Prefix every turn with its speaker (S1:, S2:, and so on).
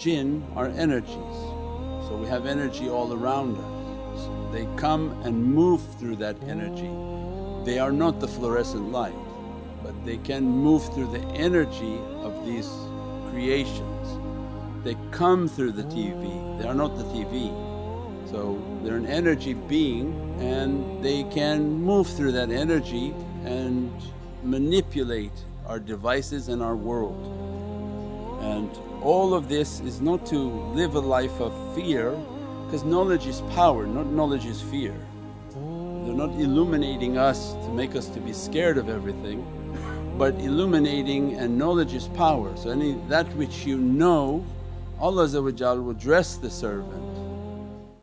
S1: jinn are energies. So we have energy all around us. They come and move through that energy. They are not the fluorescent light but they can move through the energy of these creations. They come through the TV, they are not the TV. So they're an energy being and they can move through that energy and manipulate our devices and our world. And all of this is not to live a life of fear because knowledge is power, not knowledge is fear. They're not illuminating us to make us to be scared of everything but illuminating and knowledge is power. So any that which you know Allah will dress the servant